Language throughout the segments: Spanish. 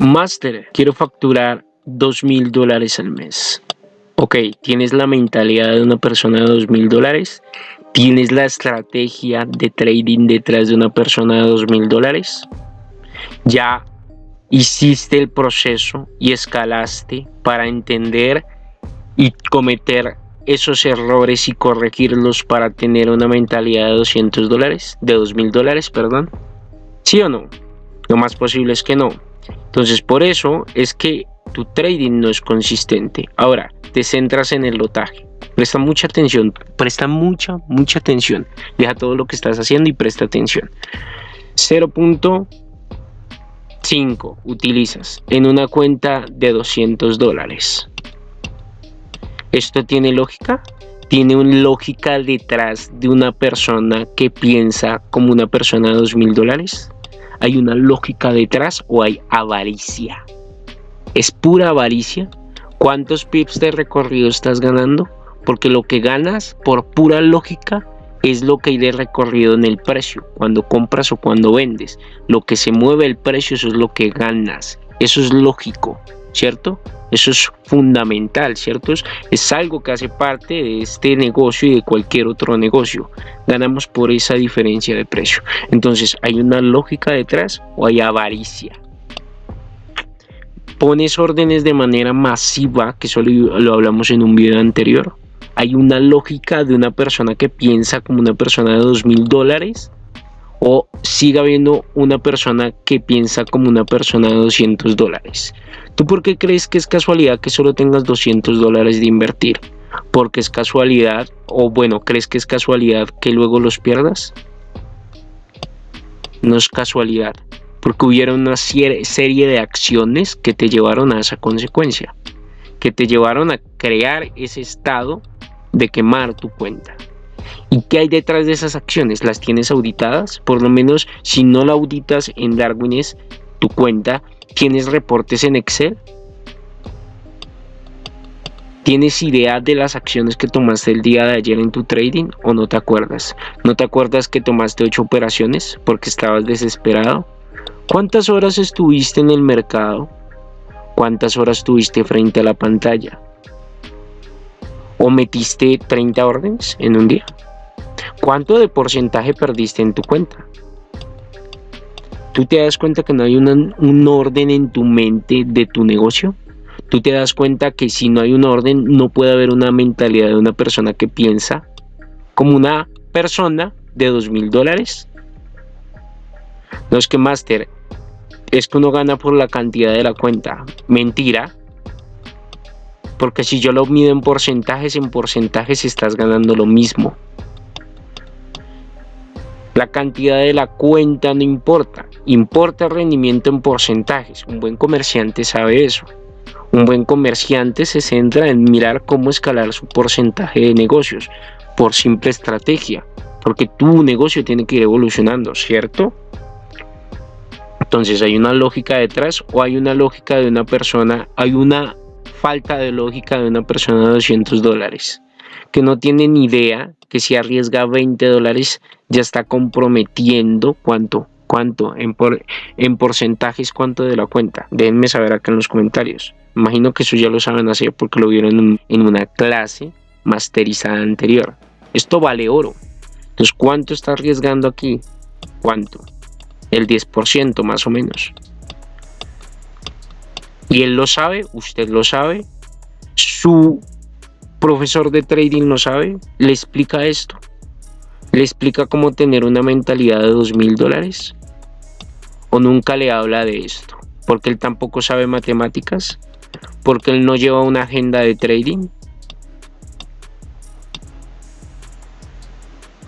Master, quiero facturar dos mil dólares al mes. Ok, tienes la mentalidad de una persona de dos mil dólares. Tienes la estrategia de trading detrás de una persona de dos mil dólares. Ya hiciste el proceso y escalaste para entender y cometer esos errores y corregirlos para tener una mentalidad de 200 dólares, de 2000 dólares, perdón. ¿Sí o no? Lo más posible es que no. Entonces por eso es que tu trading no es consistente. Ahora, te centras en el lotaje. Presta mucha atención, presta mucha, mucha atención. Deja todo lo que estás haciendo y presta atención. 0.5 utilizas en una cuenta de 200 dólares. ¿Esto tiene lógica? Tiene una lógica detrás de una persona que piensa como una persona de 2 dólares. ¿Hay una lógica detrás o hay avaricia? ¿Es pura avaricia? ¿Cuántos pips de recorrido estás ganando? Porque lo que ganas por pura lógica es lo que hay de recorrido en el precio, cuando compras o cuando vendes. Lo que se mueve el precio, es lo que ganas. Eso es lógico, ¿cierto? Eso es fundamental, ¿cierto? Es, algo que hace parte de este negocio y de cualquier otro negocio. Ganamos por esa diferencia de precio. Entonces, ¿hay una lógica detrás o hay avaricia? Pones órdenes de manera masiva, que solo lo hablamos en un video anterior. Hay una lógica de una persona que piensa como una persona de dos mil dólares o siga habiendo una persona que piensa como una persona de 200 dólares. ¿Tú por qué crees que es casualidad que solo tengas 200 dólares de invertir? ¿Porque es casualidad o bueno, crees que es casualidad que luego los pierdas? No es casualidad, porque hubiera una serie de acciones que te llevaron a esa consecuencia, que te llevaron a crear ese estado de quemar tu cuenta. ¿Y qué hay detrás de esas acciones? ¿Las tienes auditadas? Por lo menos si no la auditas en Darwin es tu cuenta, ¿tienes reportes en Excel? ¿Tienes idea de las acciones que tomaste el día de ayer en tu trading o no te acuerdas? ¿No te acuerdas que tomaste ocho operaciones porque estabas desesperado? ¿Cuántas horas estuviste en el mercado? ¿Cuántas horas estuviste frente a la pantalla? ¿O metiste 30 órdenes en un día? ¿Cuánto de porcentaje perdiste en tu cuenta? ¿Tú te das cuenta que no hay un orden en tu mente de tu negocio? ¿Tú te das cuenta que si no hay un orden no puede haber una mentalidad de una persona que piensa como una persona de dos mil dólares? No es que Master, es que uno gana por la cantidad de la cuenta. Mentira. Porque si yo lo mido en porcentajes, en porcentajes estás ganando lo mismo. La cantidad de la cuenta no importa, importa el rendimiento en porcentajes. Un buen comerciante sabe eso. Un buen comerciante se centra en mirar cómo escalar su porcentaje de negocios por simple estrategia, porque tu negocio tiene que ir evolucionando, ¿cierto? Entonces hay una lógica detrás o hay una lógica de una persona, hay una falta de lógica de una persona de 200 dólares que no tiene ni idea que si arriesga 20 dólares ya está comprometiendo cuánto, cuánto en, por, en porcentajes, cuánto de la cuenta. Déjenme saber acá en los comentarios. Imagino que eso ya lo saben hacer porque lo vieron en, una clase masterizada anterior. Esto vale oro. Entonces, ¿cuánto está arriesgando aquí? ¿Cuánto? El 10% más o menos. Y él lo sabe, usted lo sabe, su profesor de trading lo sabe, le explica esto, le explica cómo tener una mentalidad de dos mil dólares, o nunca le habla de esto, porque él tampoco sabe matemáticas, porque él no lleva una agenda de trading.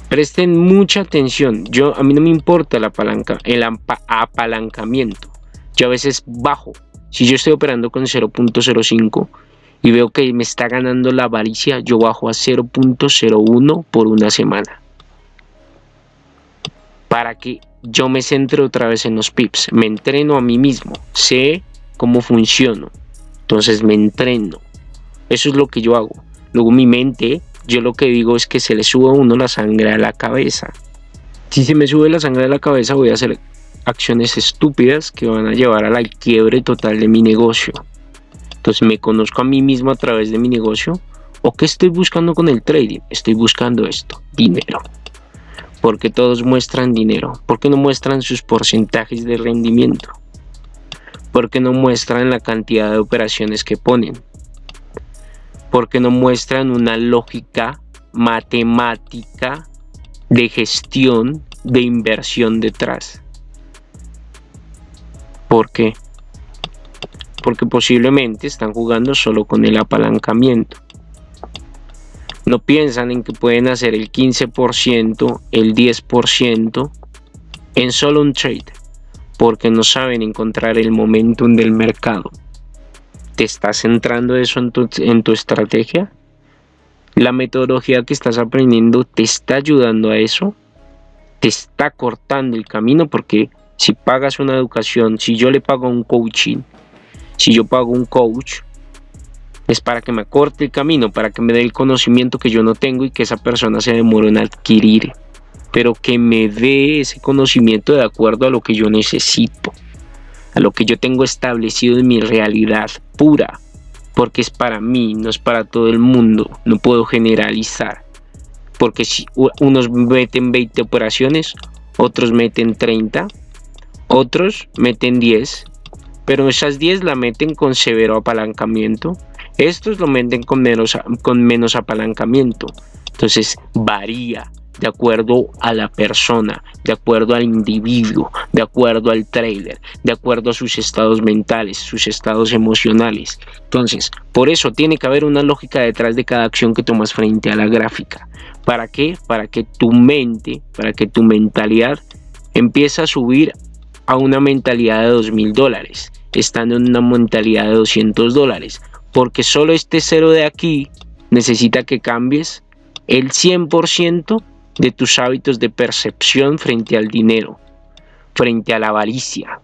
Presten mucha atención. Yo a mí no me importa el apalancamiento. Yo a veces bajo si yo estoy operando con 0.05 y veo que me está ganando la avaricia, yo bajo a 0.01 por una semana. Para que yo me centre otra vez en los pips. Me entreno a mí mismo. Sé cómo funciono. Entonces me entreno. Eso es lo que yo hago. Luego mi mente, yo lo que digo es que se le sube a uno la sangre a la cabeza. Si se me sube la sangre a la cabeza voy a hacer acciones estúpidas que van a llevar a la quiebre total de mi negocio. Entonces me conozco a mí mismo a través de mi negocio. ¿O qué estoy buscando con el trading? Estoy buscando esto, dinero. Porque todos muestran dinero. porque no muestran sus porcentajes de rendimiento? porque no muestran la cantidad de operaciones que ponen? porque no muestran una lógica matemática de gestión de inversión detrás. ¿Por qué? Porque posiblemente están jugando solo con el apalancamiento. No piensan en que pueden hacer el 15%, el 10% en solo un trade, porque no saben encontrar el momentum del mercado. ¿Te estás centrando eso en tu, en tu estrategia? ¿La metodología que estás aprendiendo te está ayudando a eso? ¿Te está cortando el camino? Porque si pagas una educación, si yo le pago un coaching, si yo pago un coach, es para que me corte el camino, para que me dé el conocimiento que yo no tengo y que esa persona se demore en adquirir, pero que me dé ese conocimiento de acuerdo a lo que yo necesito a lo que yo tengo establecido en mi realidad pura, porque es para mí, no es para todo el mundo, no puedo generalizar, porque si unos meten 20 operaciones, otros meten 30, otros meten 10, pero esas 10 la meten con severo apalancamiento, estos lo meten con menos, con menos apalancamiento, entonces varía de acuerdo a la persona, de acuerdo al individuo, de acuerdo al trader, de acuerdo a sus estados mentales, sus estados emocionales. Entonces, por eso tiene que haber una lógica detrás de cada acción que tomas frente a la gráfica. ¿Para qué? Para que tu mente, para que tu mentalidad empiece a subir a una mentalidad de dos mil dólares, estando en una mentalidad de 200 dólares. Porque solo este cero de aquí necesita que cambies el 100% de tus hábitos de percepción frente al dinero, frente a la avaricia.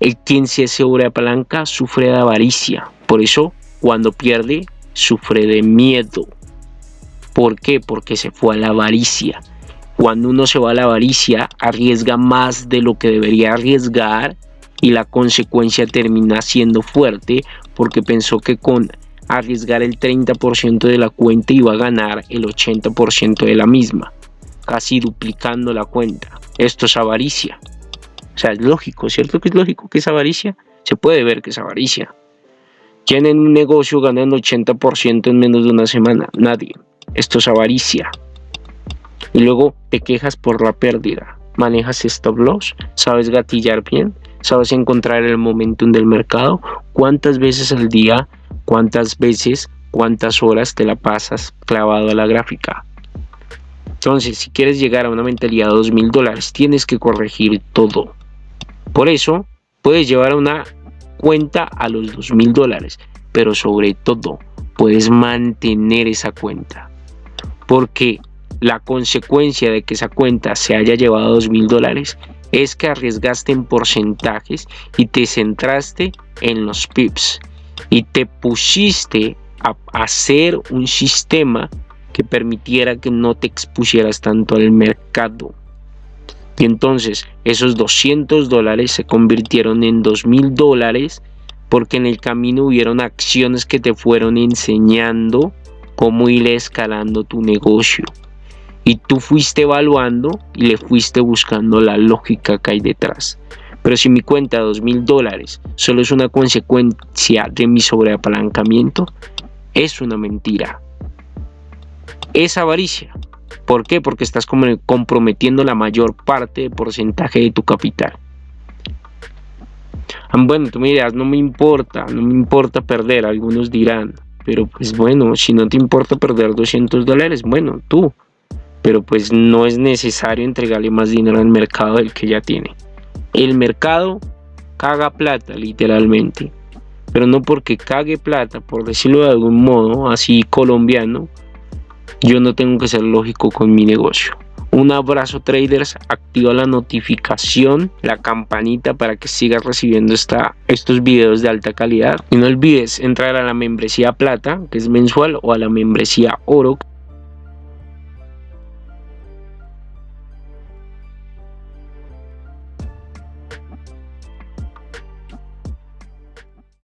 El quien se sobreapalanca sufre de avaricia, por eso cuando pierde sufre de miedo. ¿Por qué? Porque se fue a la avaricia. Cuando uno se va a la avaricia, arriesga más de lo que debería arriesgar y la consecuencia termina siendo fuerte porque pensó que con arriesgar el 30% de la cuenta va a ganar el 80% de la misma, casi duplicando la cuenta. Esto es avaricia. O sea, es lógico, ¿cierto que es lógico que es avaricia? Se puede ver que es avaricia. ¿Quién en un negocio ganando 80% en menos de una semana? Nadie. Esto es avaricia. Y luego te quejas por la pérdida. Manejas stop loss, sabes gatillar bien, sabes encontrar el momentum del mercado. ¿Cuántas veces al día cuántas veces, cuántas horas te la pasas clavado a la gráfica. Entonces, si quieres llegar a una mentalidad de 2 mil dólares, tienes que corregir todo. Por eso, puedes llevar una cuenta a los 2 mil dólares, pero sobre todo, puedes mantener esa cuenta. Porque la consecuencia de que esa cuenta se haya llevado 2 mil dólares es que arriesgaste en porcentajes y te centraste en los pips y te pusiste a hacer un sistema que permitiera que no te expusieras tanto al mercado. Y entonces esos 200 dólares se convirtieron en 2000 dólares porque en el camino hubieron acciones que te fueron enseñando cómo ir escalando tu negocio. Y tú fuiste evaluando y le fuiste buscando la lógica que hay detrás. Pero si mi cuenta de 2 mil dólares solo es una consecuencia de mi sobreapalancamiento, es una mentira. Es avaricia. ¿Por qué? Porque estás comprometiendo la mayor parte de porcentaje de tu capital. Ah, bueno, tú me dirás, no me importa, no me importa perder, algunos dirán, pero pues bueno, si no te importa perder 200 dólares, bueno, tú, pero pues no es necesario entregarle más dinero al mercado del que ya tiene. El mercado caga plata, literalmente. Pero no porque cague plata, por decirlo de algún modo, así colombiano, yo no tengo que ser lógico con mi negocio. Un abrazo traders, activa la notificación, la campanita para que sigas recibiendo esta, estos videos de alta calidad. Y no olvides entrar a la membresía plata, que es mensual, o a la membresía oro,